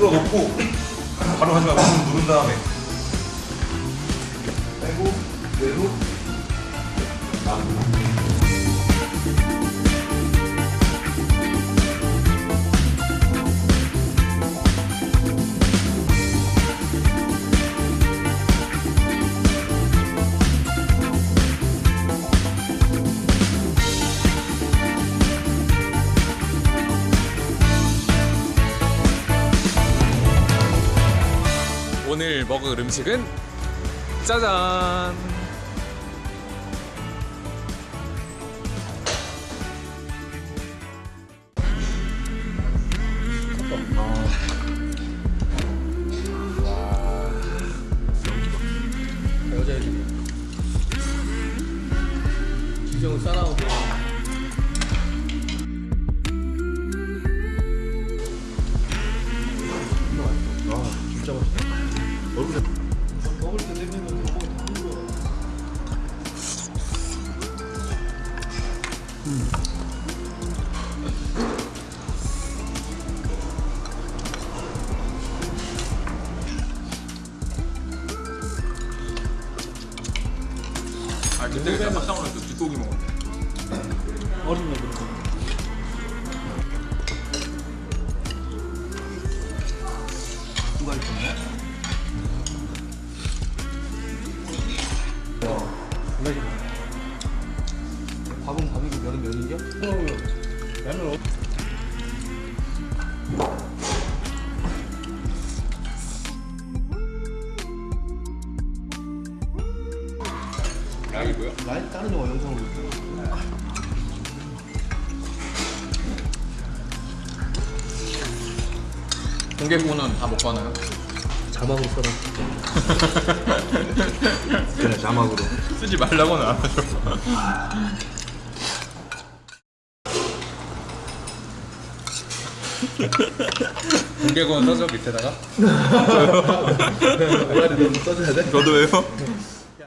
놓고 바로 하지 말고 좀 누른 다음에. 빼고 내로 오늘 먹을 음식은 짜잔. 여자 이름이. 기성을 싸나오고 아 근데 나 깜짝 놀랐어 뒷고기 먹었네 어린 애 그런 거 누가 있었네? 라면 어 양이 뭐야? 라인 다른 영화 영상으로. 공개구는 다 먹고 하나요? 자막으로 써라 그래 자막으로 쓰지 말라고는 안 하죠 공개군 써줘 밑에다가 오라리 너무 써줘야 돼? 저도예요?